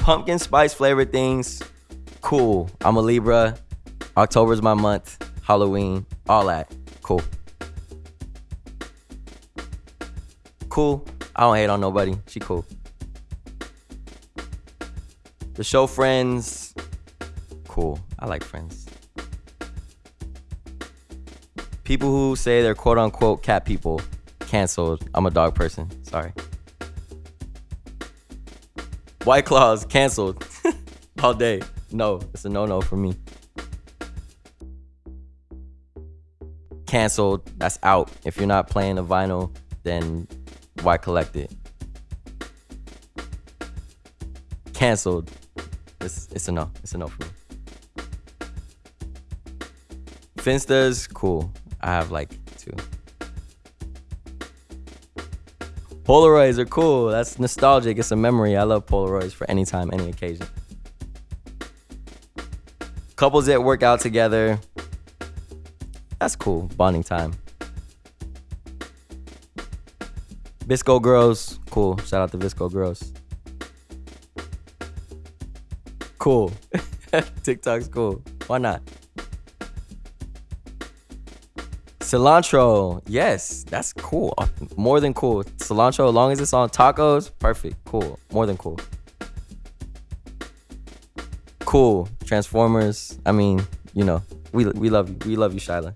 Pumpkin spice flavored things, cool. I'm a Libra. October's my month. Halloween, all that, cool. Cool. I don't hate on nobody. She cool. The show Friends, cool. I like Friends. People who say they're quote unquote cat people, canceled. I'm a dog person. Sorry. White Claws, canceled. All day. No, it's a no no for me. Canceled. That's out. If you're not playing a vinyl, then why collect it? Canceled. It's, it's a no. It's a no for me. Finstas, cool. I have like two. Polaroids are cool. That's nostalgic. It's a memory. I love Polaroids for any time, any occasion. Couples that work out together. That's cool. Bonding time. VSCO girls, cool. Shout out to VSCO girls. Cool. TikTok's cool. Why not? Cilantro, yes, that's cool. Uh, More than cool. Cilantro, as long as it's on tacos, perfect. Cool. More than cool. Cool. Transformers. I mean, you know, we we love you. We love you, Shyla.